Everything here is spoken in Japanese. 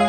君